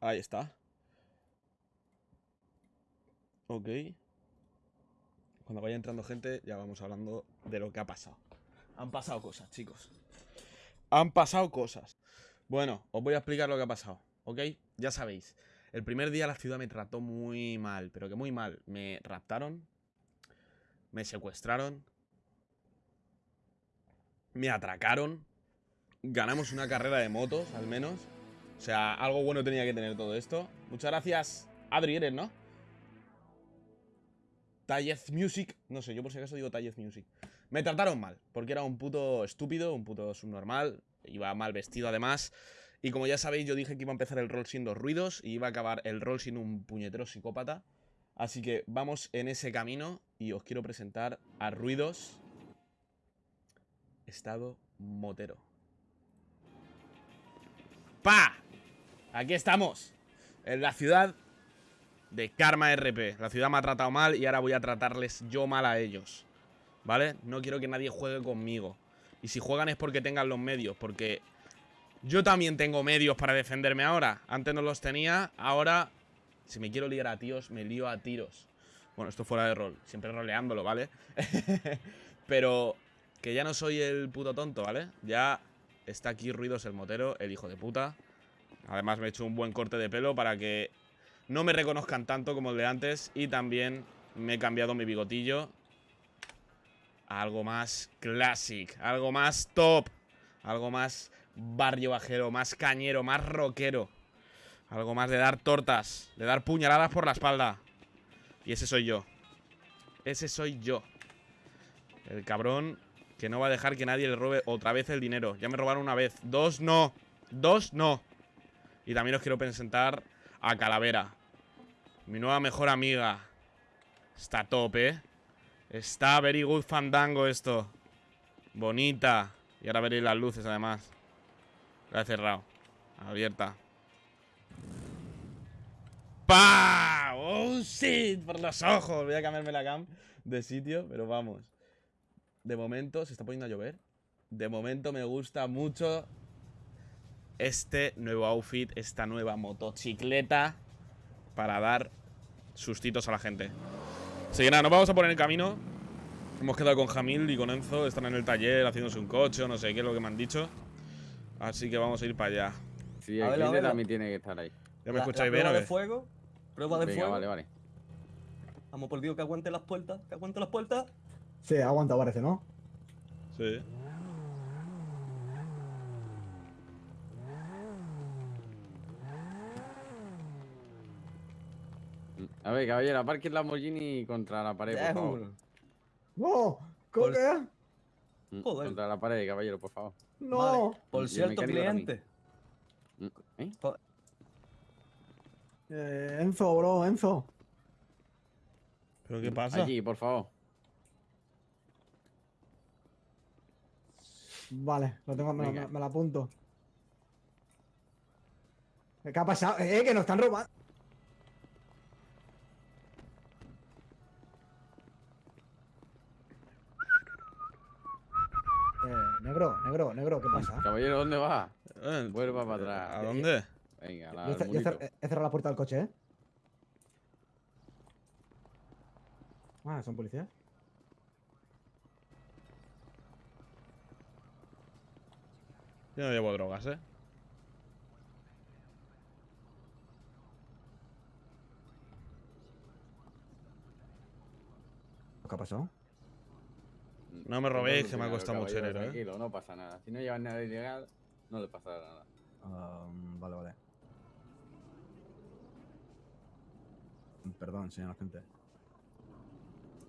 Ahí está. Ok. Cuando vaya entrando gente, ya vamos hablando de lo que ha pasado. Han pasado cosas, chicos. Han pasado cosas. Bueno, os voy a explicar lo que ha pasado, ¿ok? Ya sabéis. El primer día la ciudad me trató muy mal, pero que muy mal. Me raptaron, me secuestraron, me atracaron, ganamos una carrera de motos, al menos. O sea, algo bueno tenía que tener todo esto. Muchas gracias, Adri, ¿no? Tallez Music. No sé, yo por si acaso digo Tallez Music. Me trataron mal, porque era un puto estúpido, un puto subnormal. Iba mal vestido además. Y como ya sabéis, yo dije que iba a empezar el rol sin dos ruidos y iba a acabar el rol sin un puñetero psicópata. Así que vamos en ese camino y os quiero presentar a Ruidos Estado Motero. ¡Pa! Aquí estamos, en la ciudad de Karma RP. La ciudad me ha tratado mal y ahora voy a tratarles yo mal a ellos. ¿Vale? No quiero que nadie juegue conmigo. Y si juegan es porque tengan los medios, porque yo también tengo medios para defenderme ahora. Antes no los tenía, ahora si me quiero liar a tíos, me lío a tiros. Bueno, esto fuera de rol, siempre roleándolo, ¿vale? Pero que ya no soy el puto tonto, ¿vale? Ya está aquí Ruidos el motero, el hijo de puta. Además me he hecho un buen corte de pelo para que no me reconozcan tanto como el de antes. Y también me he cambiado mi bigotillo a algo más classic, algo más top, algo más barrio bajero, más cañero, más rockero. Algo más de dar tortas, de dar puñaladas por la espalda. Y ese soy yo. Ese soy yo. El cabrón que no va a dejar que nadie le robe otra vez el dinero. Ya me robaron una vez. Dos no. Dos no. Y también os quiero presentar a Calavera. Mi nueva mejor amiga. Está top, ¿eh? Está very good fandango esto. Bonita. Y ahora veréis las luces además. La he cerrado. Abierta. ¡Pa! ¡Oh, shit! Por los ojos. Voy a cambiarme la cam de sitio, pero vamos. De momento, se está poniendo a llover. De momento me gusta mucho este nuevo outfit, esta nueva motocicleta para dar sustitos a la gente. Así que nada, nos vamos a poner en camino. Hemos quedado con Jamil y con Enzo, están en el taller haciéndose un coche o no sé qué es lo que me han dicho. Así que vamos a ir para allá. Sí, el cliente también tiene que estar ahí. ¿Ya me escucháis bien o qué? de fuego? ¿Prueba de Venga, fuego? vale, vale. Vamos por Dios, que aguante las puertas, que aguante las puertas. Sí, aguanta, parece, ¿no? Sí. A ver, caballero, aparque el Lamborghini contra la pared, por favor. ¡No! ¿Cómo que? Mm, Joder. Contra la pared, caballero, por favor. ¡No! Vale. Por cierto, cliente. ¿Eh? Eh, Enzo, bro, Enzo. ¿Pero qué pasa? Allí, por favor. Vale, lo tengo, me, lo- Venga. me lo apunto. ¿Qué ha pasado? ¡Eh, que nos están robando! Eh, negro, negro, negro, ¿qué pasa? Caballero, ¿dónde va? Eh, Vuelva para atrás. ¿A dónde? Venga, la, yo cer- he cerrado la puerta del coche, ¿eh? Ah, ¿son policías? Yo no llevo drogas, ¿eh? ¿Qué ha pasado? No me robéis, que me ha costado mucho dinero, ¿eh? Tranquilo, no pasa nada. Si no llevas nada ilegal, no le pasará nada. Ah, vale, vale. Perdón, señor agente.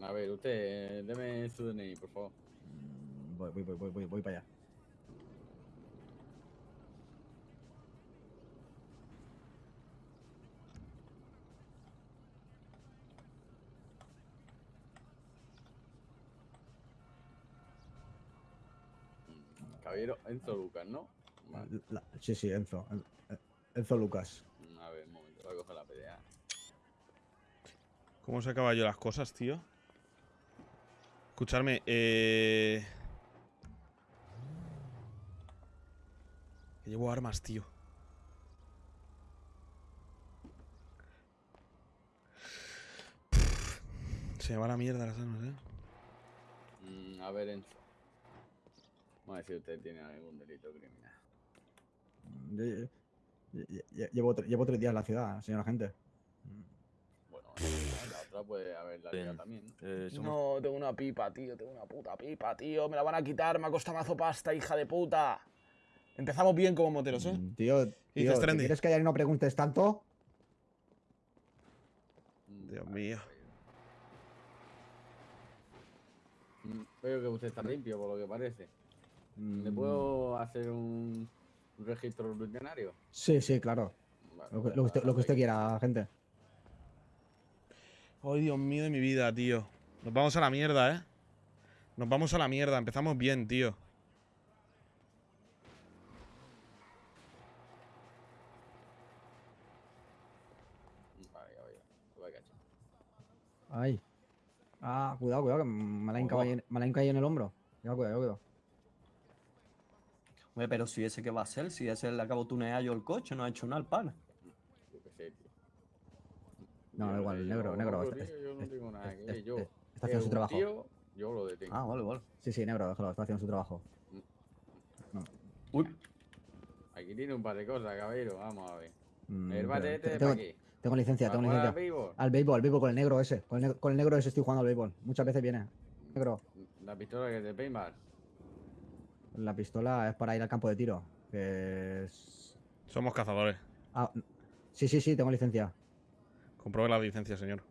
A ver, usted, deme su DNI, por favor. Mm, Voy, voy, voy, voy, voy, voy para allá. Enzo Lucas, ¿no? Vale. La- sí, sí, Enzo. En- en- Enzo Lucas. A ver, un momento, voy a coger la PDA. ¿Cómo se acaba yo las cosas, tío? Escucharme, eh... Que llevo armas, tío. Se me va la mierda las armas, eh. Mm, a ver, Enzo. Vamos a ver si usted tiene algún delito criminal. Lle- lle- lle- Llevo, tre- llevo tres días en la ciudad, señora gente. Bueno, en la otra puede haber la liga también. ¿no? Eh, somos- No, tengo una pipa, tío. Tengo una puta pipa, tío. Me la van a quitar. Me ha costado mazo pasta, hija de puta. Empezamos bien como moteros, ¿eh? Mm, Tío, tío. ¿quieres que ya no preguntes tanto? Mm, Dios mío. Mm, Veo que usted está limpio, por lo que parece. ¿Le puedo hacer un, registro rutinario? Sí, sí, claro. Vale, Lo que, pues lo que usted, nada, lo que usted ahí. quiera, gente. Ay, Dios mío de mi vida, tío. Nos vamos a la mierda, ¿eh? Nos vamos a la mierda. Empezamos bien, tío. Ay. Ah, cuidado, cuidado, que me la ha hincado ahí en- me la ha hincado ahí en el hombro. Cuidado, cuidado, cuidado. Pero si ese que va a ser, si ese le acabo de tunear yo el coche, no ha hecho nada el pana. Yo qué sé, tío. No, sé, igual, yo negro, no negro, este- tío, Yo no este- tengo nada que este- ver. Yo. Está es haciendo su trabajo. tío, yo lo detengo. Ah, vale, vale. Sí, sí, negro, déjalo, está haciendo su trabajo. Uy, Aquí tiene un par de cosas, caballero. Vamos a ver. Mm, El bate este de tengo, pa' aquí. tengo licencia, tengo ¿Para jugar al licencia. Al béisbol, al béisbol con el negro ese. Con el, neg- con el negro ese estoy jugando al béisbol. Muchas veces viene. Negro, La pistola que es de paintball. La pistola es para ir al campo de tiro. Que es... Somos cazadores. Ah, sí, sí, sí, tengo licencia. Compruebe la licencia, señor.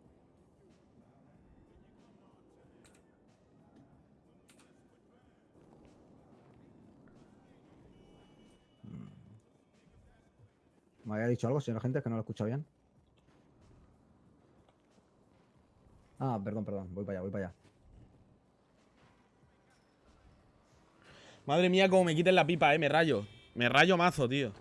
¿Me había dicho algo, señora gente? Que no lo he escuchado bien. Ah, perdón, perdón. Voy para allá, voy para allá. Madre mía, como me quiten la pipa, eh. Me rayo. Me rayo mazo, tío.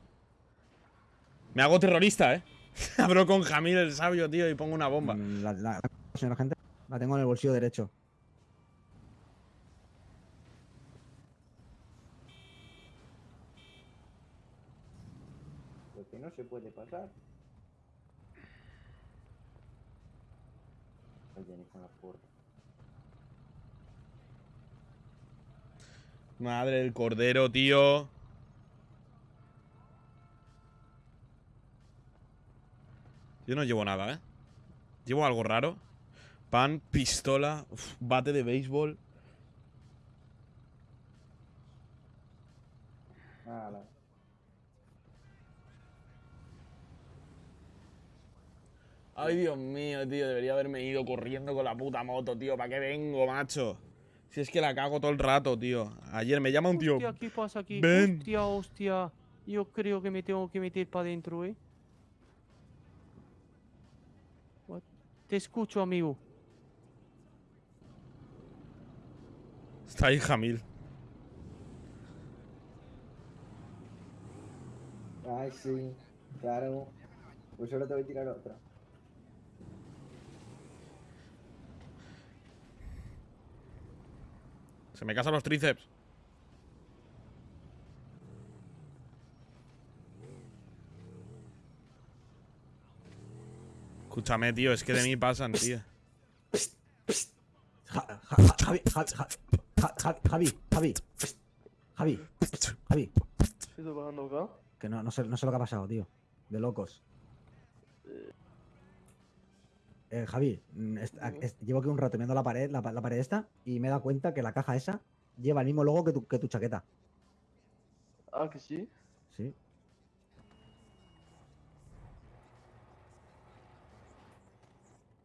Me hago terrorista, eh. Abro con Jamil el sabio, tío, y pongo una bomba. Mm, La, la- señora gente, la tengo en el bolsillo derecho. Lo que no se puede pasar. Oye, ni con la puerta. Madre del cordero, tío. Yo no llevo nada, ¿eh? Llevo algo raro. Pan, pistola, uf, bate de béisbol. Ay, Dios mío, tío. Debería haberme ido corriendo con la puta moto, tío. ¿Para qué vengo, macho? Si es que la cago todo el rato, tío. Ayer me llama un tío. Hostia, ¿qué pasa aquí? ven. Hostia, hostia. Yo creo que me tengo que meter para adentro, ¿eh? What? Te escucho, amigo. Está ahí Jamil. Ay, sí. Claro. Pues ahora te voy a tirar otra. Se me casan los tríceps. Escúchame, tío, es que de mí pasan, tío. Ja- ja- ja- Javi, Javi, Ja- Ja- Ja- Javi, Javi, Javi, Javi. ¿Qué está pasando acá? Que no, no, sé, no sé lo que ha pasado, tío. De locos. Eh, Javi, mm, llevo aquí un rato viendo la pared, la, pa- la pared esta, y me he dado cuenta que la caja esa lleva el mismo logo que tu, que tu chaqueta. Ah, que sí. Sí.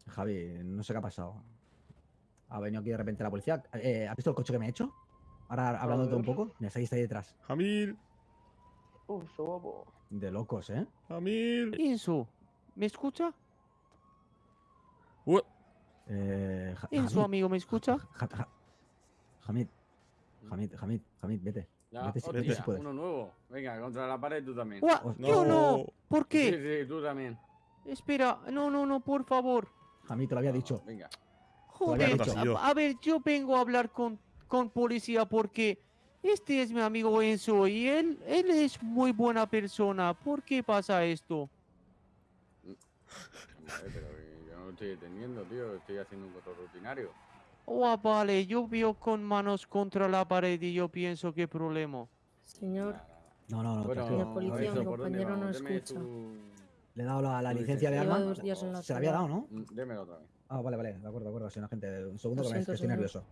Javi, no sé qué ha pasado. Ha venido aquí de repente la policía. Eh, ¿Has visto el coche que me he hecho? Ahora hablándote un poco. Mira, está ahí, está ahí detrás. Jamil. De locos, ¿eh? Jamil. Enzo, ¿me escucha? Uh, eh Ja- Enzo, Hamid, amigo, ¿me escucha? Ja- Ja- Hamid, Hamid, Hamid, Hamid, vete. Ya, Vete si- hostia, vete si puedes. uno nuevo. Venga, contra la pared tú también. Yo no. No. ¿Por Sí, qué? sí, tú también. Espera, no, no, no, por favor. Hamid, te lo había No, dicho. Venga. Joder, a, a ver, yo vengo a hablar con, con policía porque Este es mi amigo Enzo y él, él es muy buena persona. ¿Por qué pasa esto? Vale, pero estoy entendiendo, tío. Estoy haciendo un control rutinario. Oh, vale, yo veo con manos contra la pared y yo pienso qué problema. Señor. No, no, no. Bueno, tranquilo. La policía, Lorenzo, mi ¿por dónde compañero no escucha. su- Le he dado la, licencia de arma. Lleva dos días en la Se la había dado, ¿no? Mm, Démelo otra vez. Ah, vale, vale. De acuerdo, de acuerdo, señor agente. Un segundo que, me- que estoy señor. nervioso.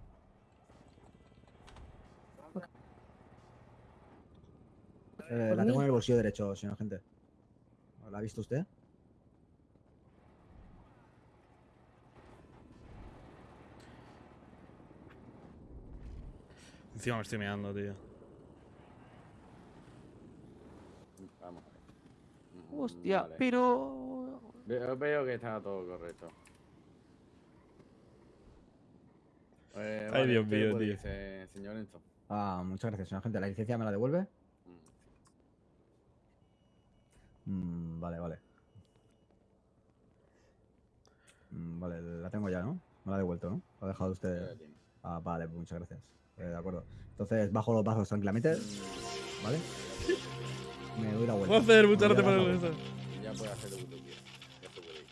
Eh, ¿Por la tengo en el bolsillo derecho, señor agente. ¿La ha visto usted? Encima me estoy meando, tío. Vamos a ver. Mm, Hostia, vale. pero... Veo, veo que está todo correcto. Eh, Ay, vale, Dios usted mío, puede tío. irse, señor Enzo. Ah, muchas gracias, señor agente. ¿La licencia me la devuelve? Mm, Mm, vale, vale. Mm, vale, la tengo ya, ¿no? Me la ha devuelto, ¿no? La ha dejado usted. Ah, vale, pues muchas gracias. Eh, de acuerdo. Entonces bajo los brazos tranquilamente, ¿vale? Me doy la vuelta. Joder, Me muchas doy gracias por el. Ya puede hacer lo que usted quiera. Ya se puede ir.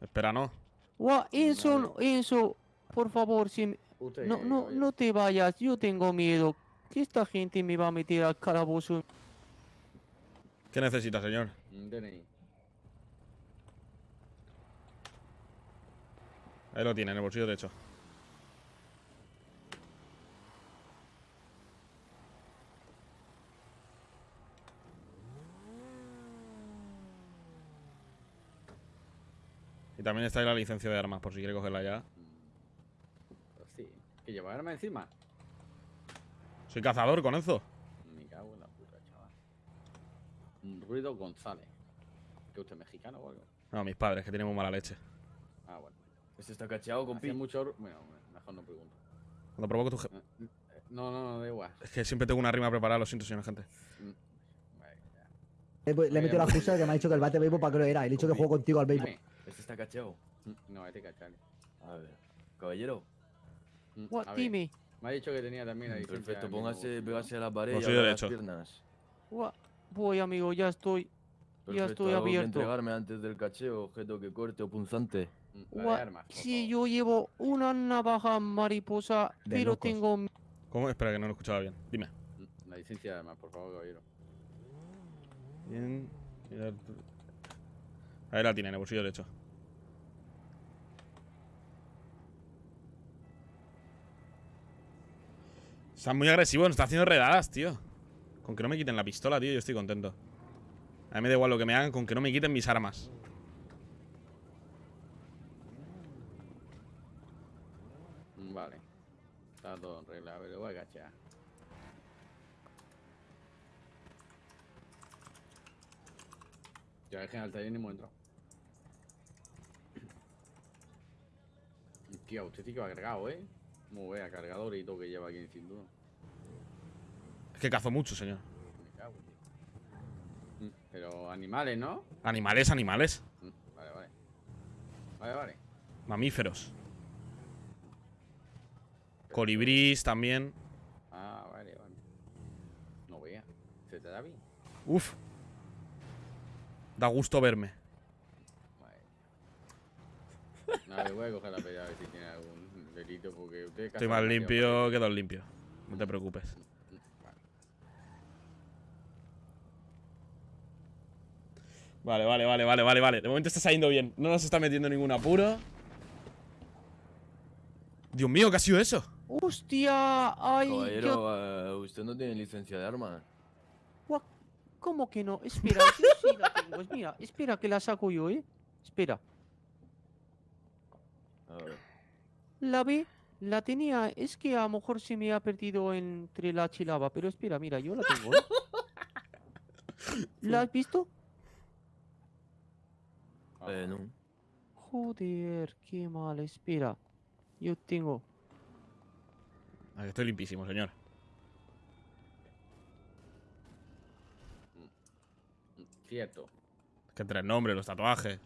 Espera, no. Guau, Enzo, Vale. no- Enzo, por favor, si me- Usted, no, no, no te vayas, yo tengo miedo. Que esta gente me va a meter al calabozo. ¿Qué necesita, señor? DNI. Ahí lo tiene, en el bolsillo derecho. Y también está ahí la licencia de armas, por si quiere cogerla ya. Pues sí. ¿Que lleva arma encima? Soy cazador con eso. Me cago en la puta, chaval. Un ruido González. ¿Que usted es mexicano o algo? No, mis padres, que tienen muy mala leche. Ah, bueno. ¿Este está cacheado, compi? mucho... ru- Bueno, mejor no pregunto. Cuando provoco tu je- Eh, No, no, no, da igual. Es que siempre tengo una rima preparada, lo siento, señor gente. Ya. Le, he- le he metido la excusa de que me ha dicho que el bate de béisbol para qué lo era. Le he dicho que juego contigo al béisbol. ¿Este está cacheado? Mm, No, este cachale. A ver. Caballero. Mm, Guau, a ver, dime. Me ha dicho que tenía también la licencia Perfecto, póngase, pégase a la pared y abra las piernas. Guau, Voy, amigo, ya estoy. Ya estoy ¿algo que abierto. entregarme antes del cacheo, objeto que corte o punzante. Mm, armas, Sí, yo llevo una navaja mariposa, De pero locos. tengo ¿Cómo? Espera, que no lo escuchaba bien. Dime. Mm, La licencia de armas, por favor, caballero. Bien. Ahí la tiene, en el bolsillo derecho. Están muy agresivos, nos está haciendo redadas, tío. Con que no me quiten la pistola, tío, yo estoy contento. A mí me da igual lo que me hagan, con que no me quiten mis armas. Vale. Está todo en regla. Lo voy a cachar. Ya es que en el taller ni hemos entrado. Tío, usted sí que va cargado, ¿eh? Como vea, cargador y todo que lleva aquí en cinturón. Es que cazo mucho, señor. Me cago, tío. Mm, Pero animales, ¿no? Animales, animales. Mm, Vale, vale. Vale, vale. Mamíferos. Colibrís también. Ah, vale, vale. No vea. ¿Se te da bien? Uf. Da gusto verme. Vale. Nada, le voy a coger la pella a ver si tiene algún delito porque usted... Estoy más limpio, quedo limpio. No te preocupes. Vale, vale, vale, vale, vale, vale. De momento está saliendo bien. No nos está metiendo en ningún apuro. Dios mío, ¿qué ha sido eso? ¡Hostia! ¡Ay! Caballero, eh, usted no tiene licencia de arma. ¿Cómo que no? Espera, yo sí la tengo. Mira, espera que la saco yo, ¿eh? Espera. A ver. La ve, la tenía. Es que a lo mejor se me ha perdido entre la chilaba. Pero espera, mira, yo la tengo, ¿eh? ¿La has visto? Eh, no. Joder, qué mal. Espera. Yo tengo. Ah, estoy limpísimo, señor. Cierto. Es que entre el nombre, los tatuajes,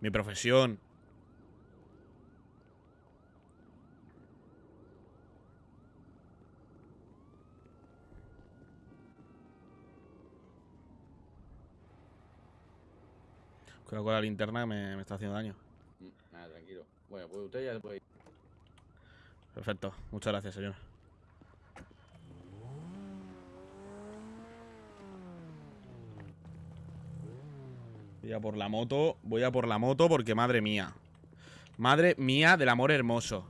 mi profesión. Creo que la linterna me, está haciendo daño. Mm, nada, tranquilo. Bueno, pues usted ya se puede ir. Perfecto. Muchas gracias, señor. Voy a por la moto. Voy a por la moto porque madre mía. Madre mía del amor hermoso.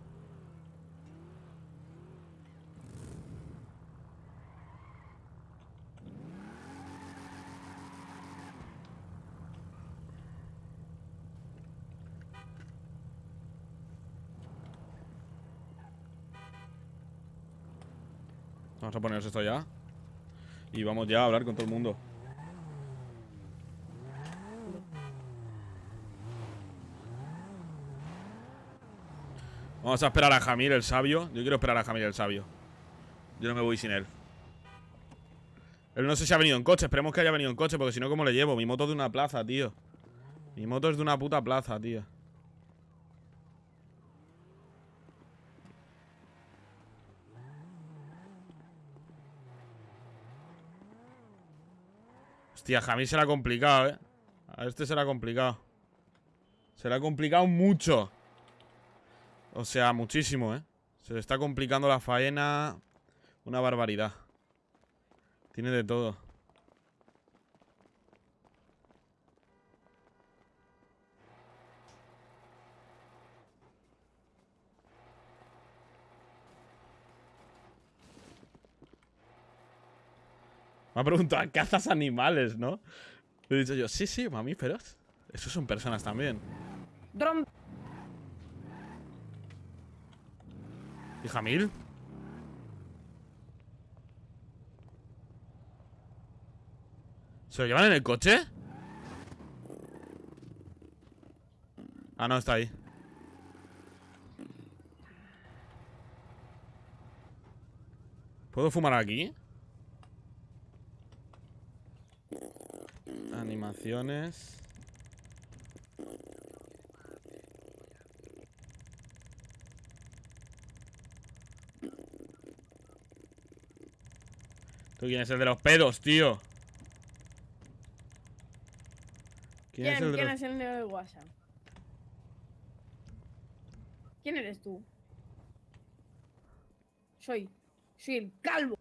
Vamos a poneros esto ya. Y vamos ya a hablar con todo el mundo. Vamos a esperar a Jamir el sabio. Yo quiero esperar a Jamir el sabio. Yo no me voy sin él. Él no sé si ha venido en coche. Esperemos que haya venido en coche, porque si no, ¿cómo le llevo? Mi moto es de una plaza, tío. Mi moto es de una puta plaza, tío. Hostia, Jamir será complicado, eh. A este será complicado. Será complicado mucho. O sea, muchísimo, ¿eh? Se le está complicando la faena. Una barbaridad. Tiene de todo. Me ha preguntado, ¿cazas animales, no? Le he dicho yo, sí, sí, mamíferos. Esos son personas también. ¿Y Jamil? ¿Se lo llevan en el coche? Ah, no, está ahí. ¿Puedo fumar aquí? Animaciones. ¿Tú quién es el de los pedos, tío? ¿Quién, es el de ¿Quién los... es el negro de WhatsApp? ¿Quién eres tú? Soy. Soy el calvo.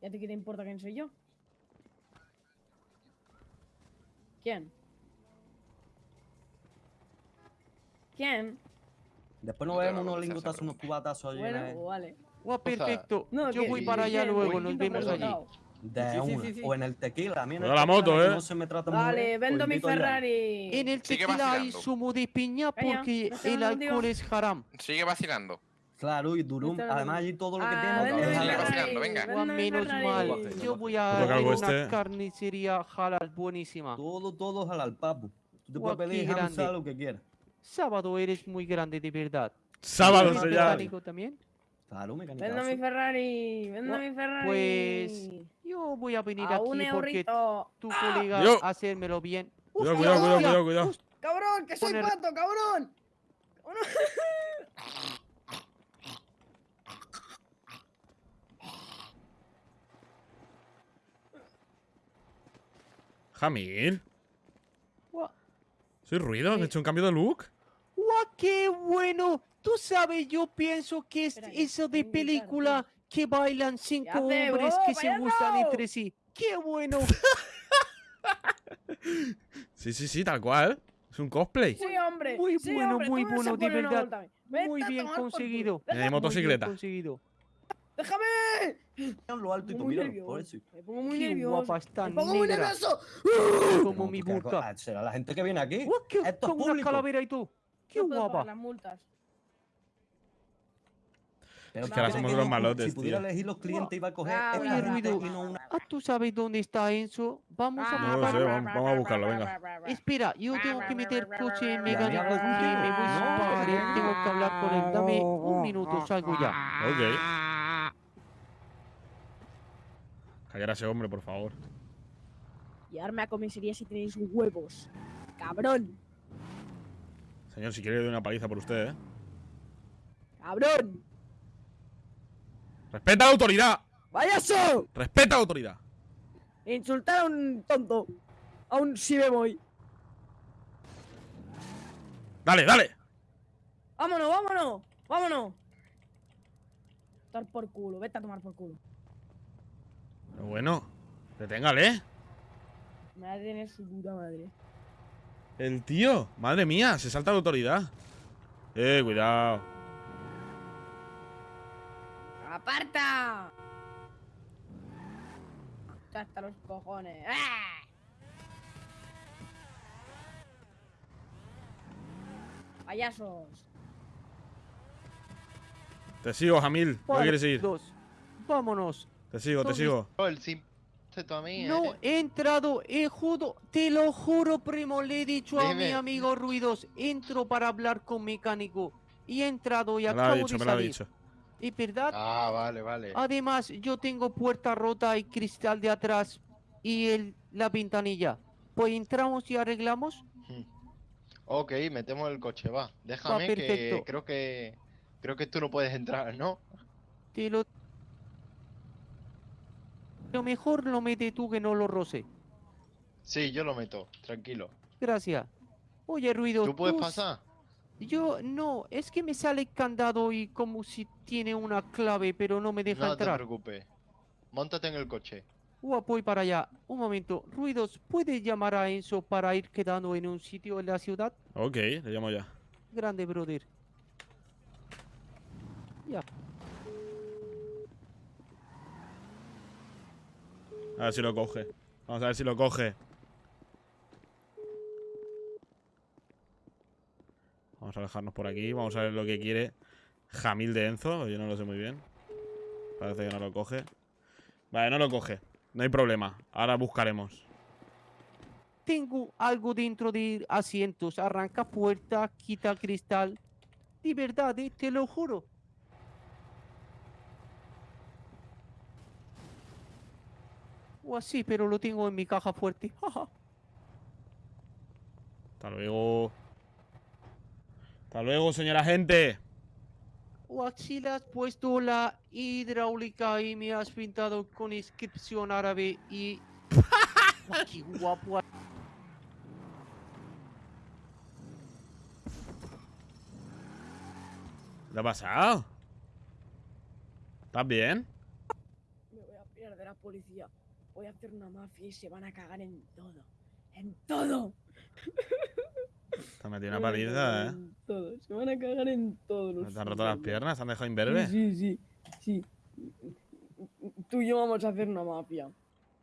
¿Y a ti qué te importa quién soy yo? ¿Quién? ¿Quién? Después nos vemos unos lingotazos, unos cubatazos allí. Bueno, pues vale. Guau, perfecto. No, Yo que- voy para allá luego, ¿Quién nos vemos allí. De Sí, una. sí, sí. O en el tequila. A mí en el la moto, eh. No se me trata Vale, bien, vendo mi allá. Ferrari. En el tequila hay zumo de piña porque estoy el alcohol es haram. Sigue vacilando. Claro, y Durum. Además, allí todo lo que Ah, tiene. Ferrari, vacilando, venga. menos mal. Yo voy a calvo una este. carnicería halal buenísima. Todo, todo al papu. Tú te puedes pedir grande. lo que quieras. Sábado eres muy grande de verdad. Sábado ¿Eres se llama. mecánico también? Mecánica. Vendo mi Ferrari. Vendo Guau, mi Ferrari. Pues yo voy a venir A un aquí porque eurito. tu colega Yo. hacérmelo bien. Cuidado, cuidado, cuidado, cuidado, cuidado. ¡Cabrón! ¡Que soy Poner- pato, cabrón! Cabrón. Jamil. ¿Soy ruido? ¿Has hecho un cambio de look? guau, qué bueno. Tú sabes, yo pienso que es eso de película que bailan cinco hombres que se gustan entre sí. ¡Qué bueno! Sí, sí, sí, tal cual. Es un cosplay. Sí, hombre. Muy sí, bueno, hombre, muy bueno, de verdad. Muy bien conseguido. bien motocicleta. conseguido. déjame. En lo alto y tú nervioso. por eso. Me pongo muy Qué nervioso. guapa está, Me pongo muy nervioso. Como mi burka. co- Será la gente que viene aquí. Esto es con una calavera y tú. ¡Qué guapa! las multas. Pero Es que ahora somos ir- malotes, Si pudiera tío. elegir los clientes, iba a coger bla, Oye, gente ruido. bla, y no bla, una. bla. Ah, ¿tú sabes dónde está Enzo? Vamos a Ah, No lo buscarlo. sé, vamos- vamos a buscarlo, venga. Espera, yo tengo que meter coche en contigo. me voy padre. no. Tengo que hablar con él. Dame un minuto, salgo ya. Ok. Callar a ese hombre, por favor. Llevarme a comisaría si tenéis huevos. Cabrón. Señor, si quiere le doy una paliza por usted, ¿eh? Cabrón. ¡Respeta a la autoridad! ¡Vayaso! ¡Respeta a la autoridad! Insultar a un tonto. A un si me voy. Dale, dale. ¡Vámonos, vámonos! ¡Vámonos! Dar por culo, vete a tomar por culo. Pero bueno, deténgale. Me va a tener su puta madre. El tío, madre mía, se salta la autoridad. Eh, cuidado. ¡Aparta! Hasta los cojones. ¡Ah! Payasos. Te sigo, Jamil. ¿No Vale, quieres ir? dos. Vámonos. Te sigo, te ¿Dónde sigo. No ¿eh? he entrado, he judo, te lo juro, primo, le he dicho a mi Dime. amigo Ruidos, entro para hablar con mecánico. Y he entrado y Me lo ha acabo dicho, de me lo ha salir. dicho. ¿Es verdad? Ah, vale, vale. Además, yo tengo puerta rota y cristal de atrás y el, la ventanilla. Pues entramos y arreglamos. Ok, metemos el coche, va. Déjame que creo que creo que tú no puedes entrar, ¿no? Te lo... Lo mejor lo mete tú que no lo roce. Sí, yo lo meto, tranquilo. Gracias. Oye, Ruidos. ¿Tú puedes pasar? Yo no, es que me sale candado y como si tiene una clave, pero no me deja No te entrar. preocupes. Móntate en el coche. Ua, voy para allá. Un momento. Ruidos, ¿puedes llamar a Enzo para ir quedando en un sitio en la ciudad? Ok, le llamo ya. Grande, brother. Ya. A ver si lo coge. Vamos a ver si lo coge. Vamos a alejarnos por aquí. Vamos a ver lo que quiere Jamil de Enzo. Yo no lo sé muy bien. Parece que no lo coge. Vale, no lo coge. No hay problema. Ahora buscaremos. Tengo algo dentro de asientos. Arranca puerta, quita cristal. De verdad, eh, te lo juro. O así, pero lo tengo en mi caja fuerte. Hasta luego. Hasta luego, señora gente. Así le has puesto la hidráulica y me has pintado con inscripción árabe y... ¡Qué guapo! ¿Qué ha pasado? ¿Estás bien? Me voy a pillar de la policía. Voy a hacer una mafia y se van a cagar en todo. ¡En todo! Te metido una paliza, ¿eh? Todo. Se van a cagar en todo. los ¿Te han roto las piernas? ¿Te han dejado imberbe? Sí, sí, sí. Tú y yo vamos a hacer una mafia.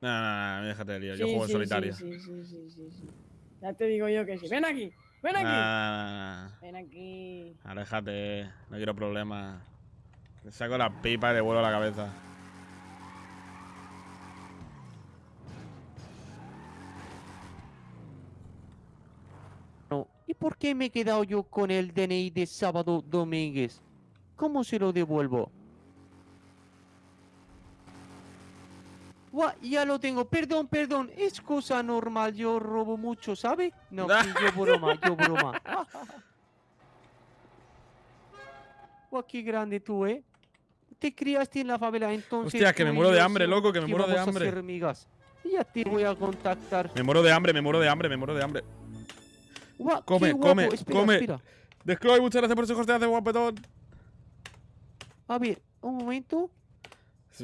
No, no, no, déjate de lío. Yo juego en solitario. Sí, sí, sí, sí, sí. Ya te digo yo que sí. Ven aquí, ven aquí. Nah, Ven aquí. aléjate. No quiero problemas. Te saco la pipa y le vuelo la cabeza. No. ¿Y por qué me he quedado yo con el DNI de Sábado Domínguez? ¿Cómo se lo devuelvo? Guau, ya lo tengo. Perdón, perdón. Es cosa normal. Yo robo mucho, ¿sabe? No, yo broma, yo broma. Guau, qué grande tú, ¿eh? Te criaste en la favela, entonces... Hostia, que me muero de hambre, loco, que me muero de hambre. Ya te voy a contactar. Me muero de hambre, me muero de hambre, me muero de hambre. Come, guapo. come, Espera, come. espera. Descloy, muchas gracias por ese hosteo, hace guapetón. A ver, un momento.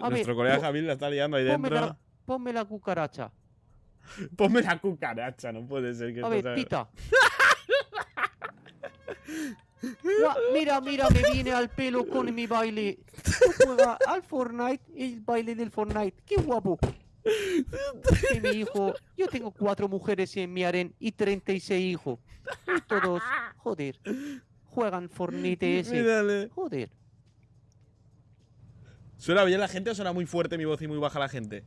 A Nuestro ver, colega Javier la está liando ahí Ponme dentro. la, ponme la cucaracha. Ponme la cucaracha, no puede ser que A ver, pita. Mira, mira, me viene al pelo con mi baile. Tú juega al Fortnite, el baile del Fortnite. ¡Qué guapo! Y mi hijo, yo tengo cuatro mujeres en mi harén y 36 hijos. Y todos, joder, juegan Fortnite ese. Mírale. Joder. ¿Suena bien la gente o suena muy fuerte mi voz y muy baja la gente?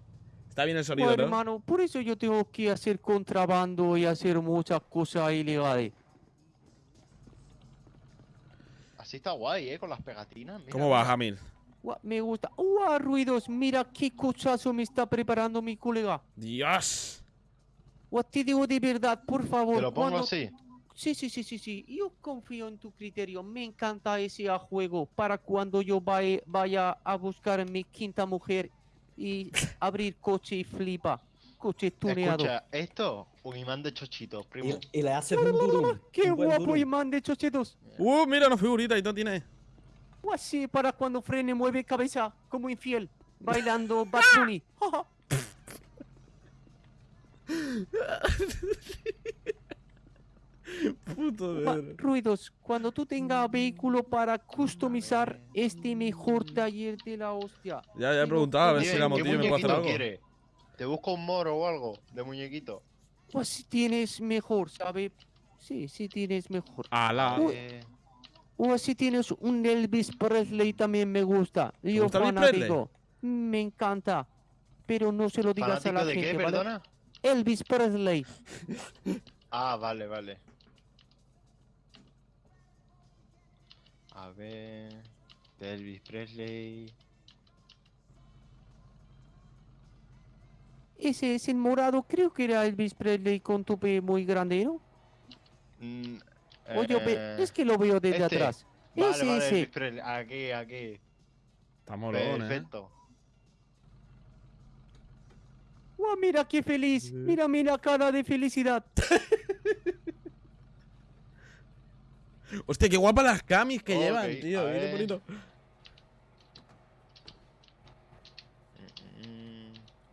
Está bien el sonido, Bueno, ¿no? hermano, por eso yo tengo que hacer contrabando y hacer muchas cosas ilegales. Así está guay, ¿eh? Con las pegatinas. mira, ¿Cómo va. Jamil? Me gusta. ¡Uah, ruidos! Mira qué cochazo me está preparando mi colega. ¡Dios! Guau, te digo de verdad, por favor. ¿Te lo pongo cuando- así? Sí, sí, sí, sí, sí. Yo confío en tu criterio. Me encanta ese juego para cuando yo vaya, vaya a buscar mi quinta mujer y abrir coche y flipa. Coche tuneado. Escucha, esto, un imán de chochitos, primo. Y, y le haces un. ¡Qué un guapo durum. imán de chochetos! Uh, mira una figurita y todo tiene. O así para cuando frene mueve cabeza como infiel, bailando Bad Bunny. Puto verga. Ruidos, cuando tú tengas vehículo para customizar este mejor taller de la hostia. Ya, ya he preguntado a ver si la ¿Qué motillo me puede hacer algo. quiere? ¿Te busco un moro o algo de muñequito? Pues si tienes mejor, ¿sabe? Sí, sí tienes mejor. Ala. Uy. Eh, O si tienes un Elvis Presley también me gusta. Yo gusta fanático. Me encanta. Pero no se lo digas a ¿Fanático la de gente, qué, ¿vale? perdona? Elvis Presley. Ah, vale, vale. A ver... Elvis Presley... Ese es el morado, creo que era Elvis Presley con tope muy grande, ¿no? Mm, Oye, ve- eh, es que lo veo desde este. atrás. Vale, ese, vale, ese. Aquí, aquí. Eh. Perfecto. ¡Guau, mira qué feliz! Mira, mira cara de felicidad. Hostia, qué guapas las camis que llevan, tío. a Qué ver. bonito.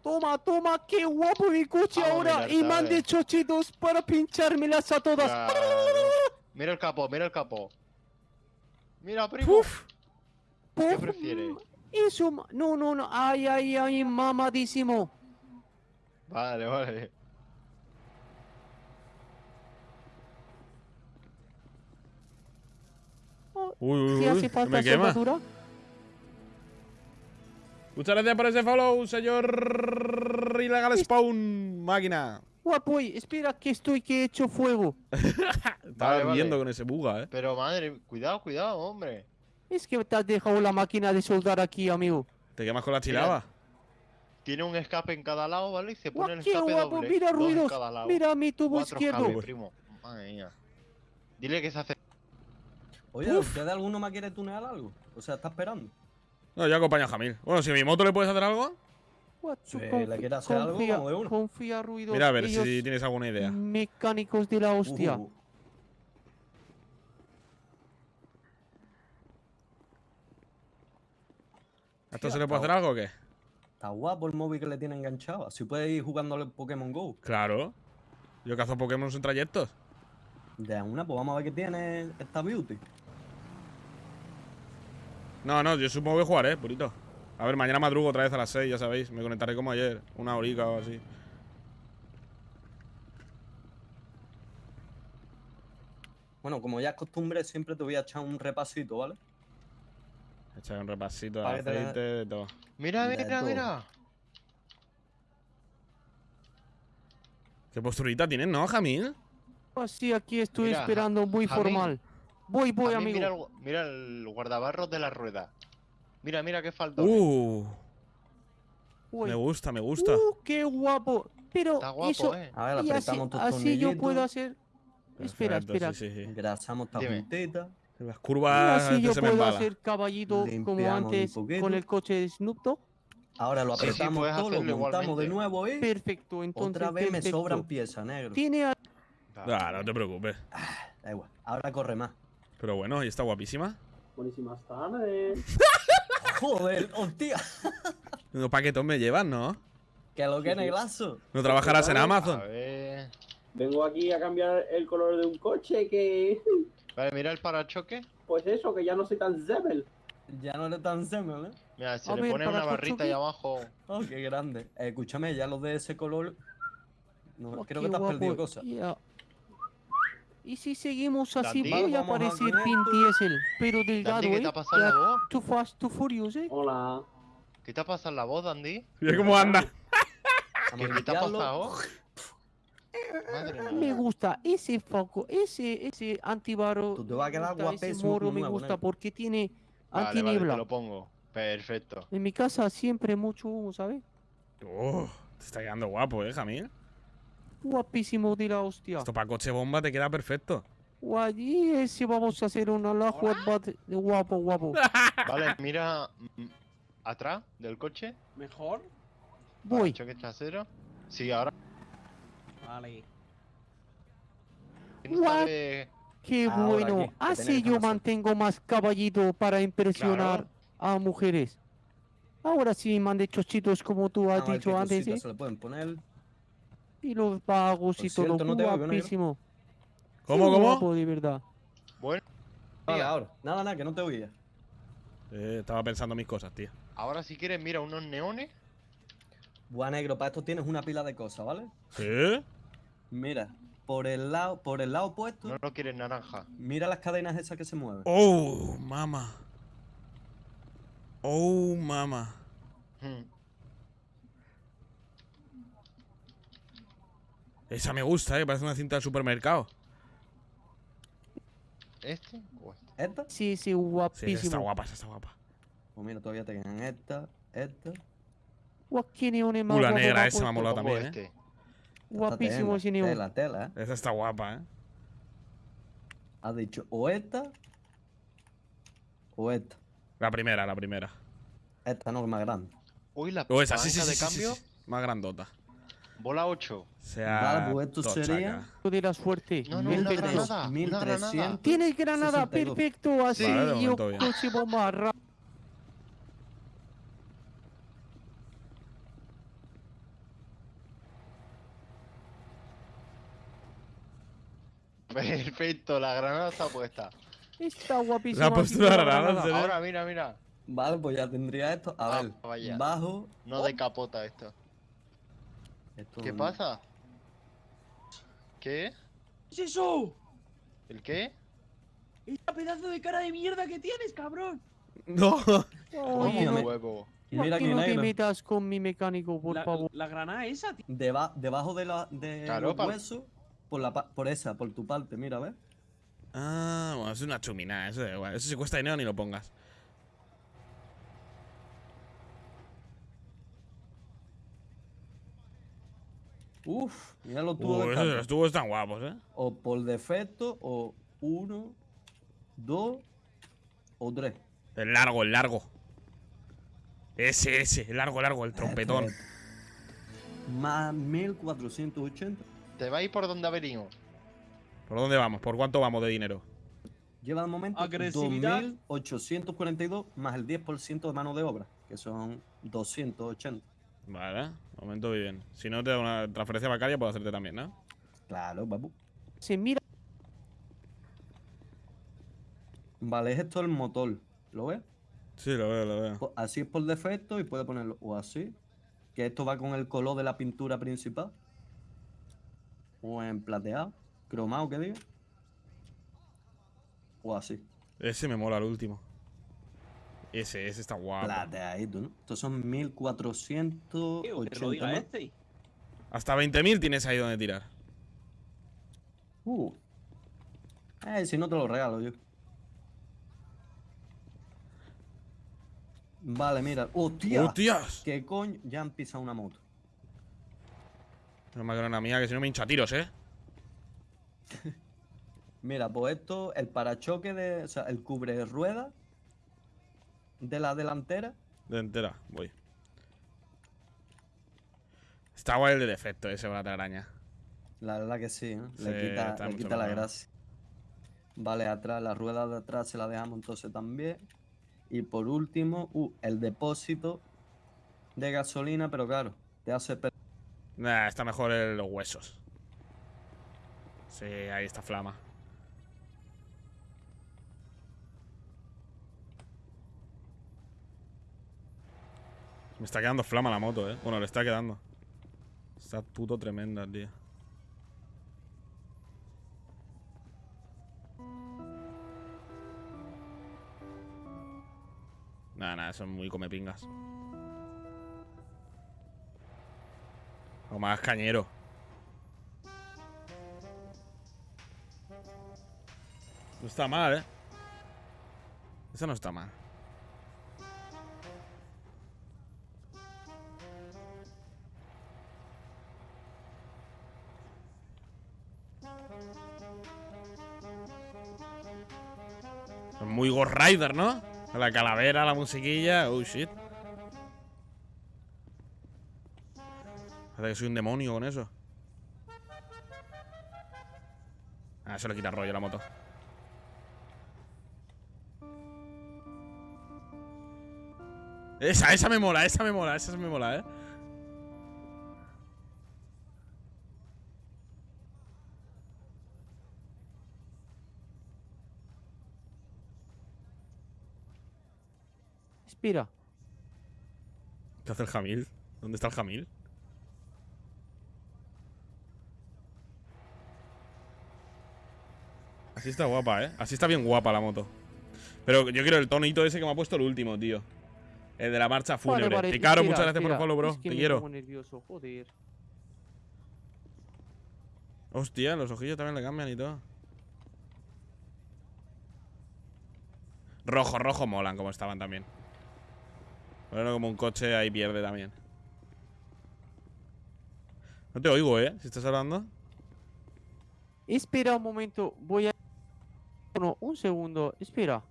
Toma, toma, qué guapo mi coche ahora. mirar, Y mande chochitos para pinchármelas a todas. claro. Mira el capo, mira el capo. Mira, primo. ¿Qué Puf, prefieres? mm, Eso, no, no, no. Ay, ay, ay, mamadísimo. Vale, vale. Uy, uy, ¿Qué uy, hace que falta me quema. soldadura? Muchas gracias por ese follow, señor Ilegal Spawn, máquina. Guapo, espera que estoy que he hecho fuego. Estaba Vale, vale. viendo con ese buga, eh. Pero madre, cuidado, cuidado, hombre. Es que te has dejado la máquina de soldar aquí, amigo. Te quemas con la chilaba. Tiene un escape en cada lado, ¿vale? Y se pone el qué escape guapo, doble. mira ruidos. cada lado. Mira mi tubo Cuatro izquierdo. primo. Madre mía. Dile que se hace. Oye, ¿usted alguno me quiere tunear algo? O sea, está esperando. No, yo acompaño a Jamil. Bueno, si a mi moto le puedes hacer algo, Si confi- le quiere hacer algo, confía, de una. confía, ruidos. mira a ver Ellos si tienes alguna idea. Mecánicos de la hostia. Uh, ¿A esto se le puede hacer algo o qué? está guapo el móvil que le tiene enganchado. Así puede ir jugándole Pokémon Go. Claro. Yo cazo Pokémon en trayectos. De una, pues vamos a ver qué tiene esta beauty. No, no, yo supongo que jugaré, purito. A ver, mañana madrugo otra vez a las 6, ya sabéis. Me conectaré como ayer, una horica o así. Bueno, como ya es costumbre, siempre te voy a echar un repasito, ¿vale? Echar un repasito de te- aceite, de todo. Mira, mira, mira. ¿Qué posturita tienes, no, Jamil? Así aquí estoy Mira, esperando muy formal. Voy, voy, amigo. Mira el, mira el guardabarros de la rueda. Mira, mira qué falta. Uh, Voy. me gusta, me gusta. Uh, qué guapo. Pero Está guapo, eso, eh. A ver, y así, apretamos tus así yo puedo hacer. Espera, Perfecto, espera. Sí, sí, sí. engrasamos esta Dime. Las Y curvas así este yo se me puedo embala. hacer caballito como Limpiamos un antes con el coche de Snoop Dogg. Ahora lo Sí, sí, apretamos puedes todo, lo montamos de igualmente. nuevo y Perfecto, entonces. otra vez me perfecto. sobran piezas, negro. Tiene a- Ah, no te preocupes. Da igual, ahora corre más. Pero bueno, y está guapísima. Buenísimas tardes. Joder, hostia. No paquetón me llevas, ¿no? Que lo que es neglazo. No trabajarás en. Amazon. A ver. Vengo aquí a cambiar el color de un coche que. Vale, mira el parachoque. Pues eso, que ya no soy tan zebel. Ya no le tan semel, ¿eh? Mira, se A le ver, pone una barrita ahí abajo. Oh, qué grande. Eh, escúchame, ya los de ese color. No, Oh, creo que te has guapo. perdido cosas. Y si seguimos así, Dandy. voy a Vamos a Vin. Diesel, pero delgado, Dandy, ¿qué ¿eh? te ha pasado Ya, en la voz? Too fast, too furious, ¿eh? Hola. ¿Qué te ha pasado en la voz, Dandy? Mira cómo anda. ¿Qué, qué te ha pasado? Madre Me gusta ese foco, ese, ese antivaro. Tú te vas a me quedar gusta, guapísimo Ese moro me gusta porque tiene Vale, vale, te lo pongo. Perfecto. En mi casa siempre mucho humo, ¿sabes? Oh, te está quedando guapo, ¿eh, Jamil? Guapísimo de la hostia. Esto para coche bomba te queda perfecto. Guay, y ese vamos a hacer una la guapo, guapo. Vale, mira mm, atrás del coche. ¿Mejor? Voy. Choque trasero. Sí, ahora. Vale. What? sabe- Qué Ahora bueno. aquí, Así yo razón. mantengo más caballito para impresionar a mujeres. Ahora sí, mande chochitos como tú has dicho antes, ¿eh? se le pueden poner. Y los vagos Por y todo. no guapísimo. ¿Cómo, cómo? guapo, de verdad. Bueno, Vale, Mira. ahora. Nada, nada, que no te oía. Eh, estaba pensando mis cosas, tío. ahora si quieres, mira, unos neones. Buah, negro, para esto tienes una pila de cosas, ¿vale? ¿Sí? Mira, por el lado, por el lado opuesto, No lo quieres naranja. mira las cadenas esas que se mueven. Oh, mama. Oh, mama. Hmm. Esa me gusta, eh. Parece una cinta de supermercado. ¿Este o este? ¿Esta? Sí, sí, Sí, esa está guapísimo. guapa, esa está guapa. Pues mira, todavía te quedan esta, esta. Uh, la guapos negra ha esa me ha molado también, eh. este. Guapísimo Esta ese neón. Tela, tela, ¿eh? Esa está guapa, eh. Has dicho o esta o esta. La primera, la primera. Esta no es más grande. Uy, la O esa, sí, sí, sí, de sí, sí, cambio. sí. Más grandota. Bola 8. Sea. Vale, pues esto sería- de la suerte. No, no, Mil una pesos. granada. Una 1300. granada. Tienes granada, 62. perfecto. Así Vale, yo consigo más rápido. Perfecto, la granada está puesta. Está guapísimo. La postura granada. Ahora, mira, mira. Vale, pues ya tendría esto. A Ah, ver, vaya. bajo. No decapota esto. Esto ¿Qué no- pasa? ¿Qué? ¿Qué es eso? ¿El qué? ¡Esta pedazo de cara de mierda que tienes, cabrón! No. Oye, no, Huevo. Mira que que no te metas con mi mecánico, por La, favor. la granada esa, tío. Deba- debajo de, la, de Claro, los huesos, por, la, por esa, por tu parte, mira, ¿ves? Ah, bueno, es una chumina. Eso da igual. Eso si cuesta dinero ni lo pongas. Uf, mira los tubos Uh, de esos, los tubos están guapos, eh. O por defecto, o uno, dos o tres. El largo, el largo. Ese, ese. El largo, largo, el trompetón. Más 1480. ¿Te vais por donde ha venido? ¿Por dónde vamos? ¿Por cuánto vamos de dinero? Lleva al momento Agresividad. 2.842 más el 10% de mano de obra, que son 280. Vale, momento muy bien. Si no te da una transferencia bancaria, puedo hacerte también, ¿no? Claro, papu. Se mira. Vale, es esto el motor. ¿Lo ves? Sí, lo veo, lo veo. Po- Así es por defecto y puede ponerlo o así. Que esto va con el color de la pintura principal. O en plateado, cromado, que diga. O así. Ese me mola el último. Ese, ese está guapo. Plateadito, ¿no? Estos son 1480 Que lo diga más. este. Hasta 20.000 tienes ahí donde tirar. Uh. Eh, si no te lo regalo yo. Vale, mira. ¡Hostia! ¡Hostias! ¿Qué coño? Ya han pisado una moto. No me una mía, que si no me hincha tiros, ¿eh? Mira, pues esto, el parachoque de. O sea, el cubre rueda de la delantera. De entera, voy. Está guay el de defecto ese para la araña. La verdad que sí, ¿eh? Sí, le quita, le quita la gracia. Vale, atrás, la rueda de atrás se la dejamos entonces también. Y por último, uh, el depósito de gasolina, pero claro, te hace Nah, está mejor los huesos. Sí, ahí está flama. Me está quedando flama la moto, eh. Bueno, le está quedando. Está puto tremenda, tío. Nada, nada, eso es muy come pingas. O más cañero. No está mal, eh. Esa no está mal. Muy Ghost Rider, ¿no? La calavera, la musiquilla. Oh shit. Parece que soy un demonio con eso. Ah, eso le quita rollo a la moto. Esa, esa me mola, esa me mola, esa me mola, eh. Espera. ¿Qué hace el Jamil? ¿Dónde está el Jamil? Así está guapa, ¿eh? Así está bien guapa la moto. Pero yo quiero el tonito ese que me ha puesto el último, tío. El de la marcha fúnebre. Vale, vale, Picaro, espera, muchas gracias por el follow, bro. es que Te quiero. pongo nervioso, joder. Hostia, los ojillos también le cambian y todo. Rojo, rojo molan como estaban también. Bueno, como un coche ahí pierde también. No te oigo, ¿eh? Si estás hablando. Espera un momento, voy a... No, un segundo, espera.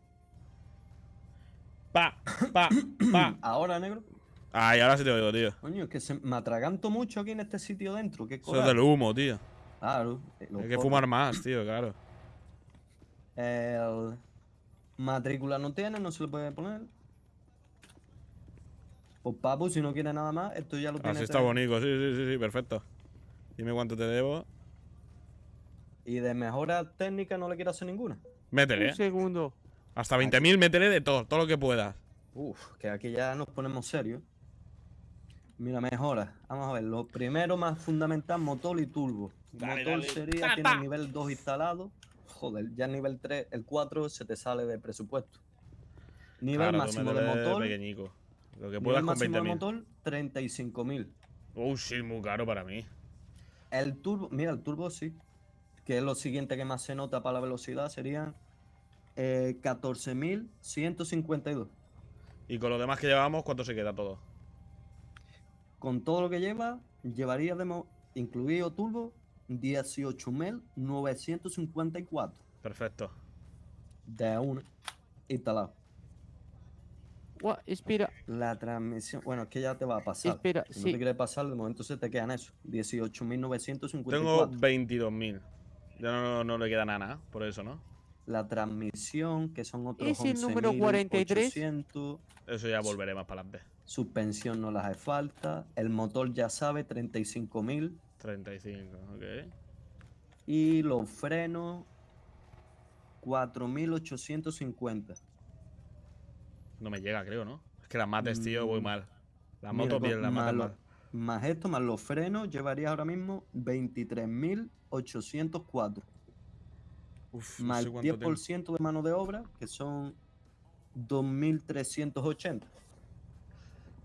Pa, pa, pa. Ahora, negro. Ay, ahora sí te oigo, tío. Coño, es que se, me atraganto mucho aquí en este sitio dentro. ¿Qué Eso es del humo, tío. Claro. eh, Hay que fumar más, tío, claro. El matrícula no tiene, no se le puede poner. Pues papu, si no quiere nada más, esto ya lo tiene. Así está todo. bonito, sí, sí, sí, sí, perfecto. Dime cuánto te debo. Y de mejora técnica no le quiero hacer ninguna. Métele, Un ¿eh? segundo. Hasta 20.000, métele de todo, todo lo que puedas. Uf, que aquí ya nos ponemos serios. Mira, mejora. Vamos a ver, lo primero más fundamental, motor y turbo. Dale, motor dale. sería, Ta, tiene nivel 2 instalado. Joder, ya el nivel 3, el 4 se te sale de presupuesto. Nivel Claro, máximo de motor. pequeñico. Lo que puedas con máximo de 20.000. motor, 35.000. Uh, sí, muy caro para mí. El turbo, mira, el turbo sí. Que es lo siguiente que más se nota para la velocidad, serían eh, 14.152. Y con lo demás que llevamos, ¿cuánto se queda todo? Con todo lo que lleva, llevaría de incluido turbo 18.954 Perfecto. de una instalado. Gua- espera, La transmisión, bueno, es que ya te va a pasar. Espera, si no sí. te quiere pasar, de momento se te quedan eso, 18.954. Tengo 22.000. Ya no, no le queda nada, por eso, ¿no? La transmisión, que son otros ¿Es el número 43? 11.800. Eso ya volveré más para adelante. Suspensión no las hace falta. El motor ya sabe, 35.000. 35, ok. Y los frenos, 4.850. No me llega, creo, ¿no? Es que las mates, tío, voy Mm, mal. Las motos bien, las más, mates mal. más esto, más los frenos, llevaría ahora mismo 23.804. Uf, no Más sé el cuánto tengo. 10% de mano de obra, que son 2.380.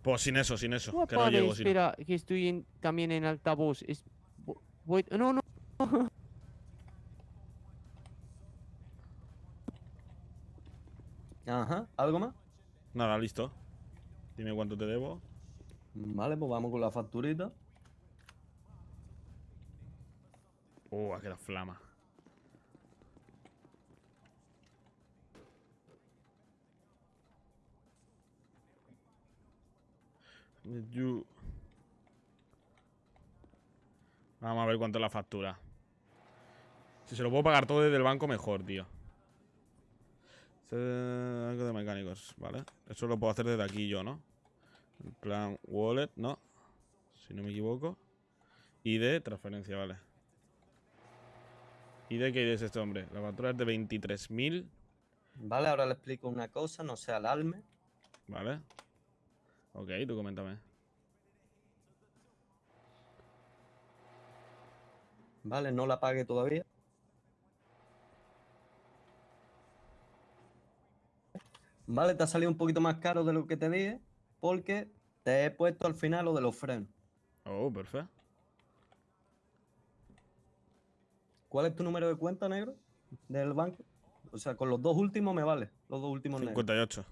Pues sin eso, sin eso. Gua- Que no llego sin. espera, que estoy en- también en altavoz. Es, voy, no, no. Ajá, ¿algo más? Nada, listo. Dime cuánto te debo. Vale, pues vamos con la facturita. Uh, ha quedado flama. You- Vamos a ver cuánto es la factura. Si se lo puedo pagar todo desde el banco, mejor, tío. Se- Algo de mecánicos, ¿vale? Eso lo puedo hacer desde aquí yo, ¿no? En plan wallet, ¿no? Si no me equivoco. ID, transferencia, vale. ID, ¿qué ID es este hombre? La factura es de 23.000, Vale, ahora le explico una cosa, no sea alarme. ¿vale? Ok, tú coméntame. Vale, no la pague todavía. Vale, te ha salido un poquito más caro de lo que te dije, porque te he puesto al final lo de los frenos. Oh, perfecto. ¿Cuál es tu número de cuenta, negro? Del banco. O sea, con los dos últimos me vale. Los dos últimos negros. 58.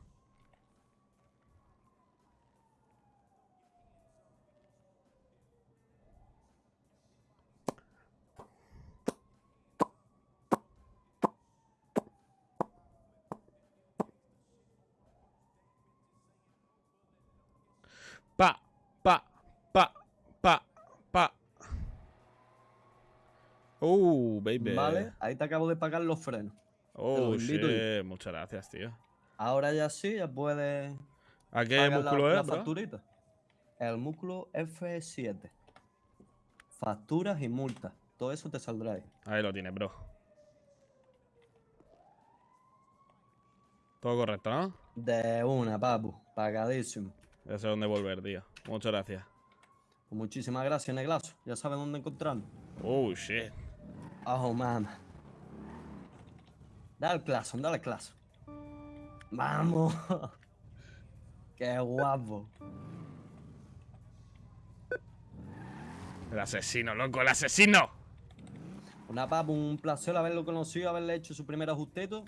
Pa, pa, pa, pa, Uh, baby. ¿Vale? Ahí te acabo de pagar los frenos. Oh, los shit. Muchas gracias, tío. Ahora ya sí, ya puedes ¿A qué músculo la es, facturita. El músculo F7. Facturas y multas. Todo eso te saldrá ahí. Ahí lo tienes, bro. Todo correcto, ¿no? De una, papu. Pagadísimo. Ya sé dónde volver, tío. Muchas gracias. Pues muchísimas gracias, Neglazo. Ya sabes dónde encontrarnos. Oh, shit. Oh, mamá. Dale claso, dale claso. Vamos. Qué guapo. El asesino, loco, el asesino. Una papu, un placer haberlo conocido, haberle hecho su primer ajustito.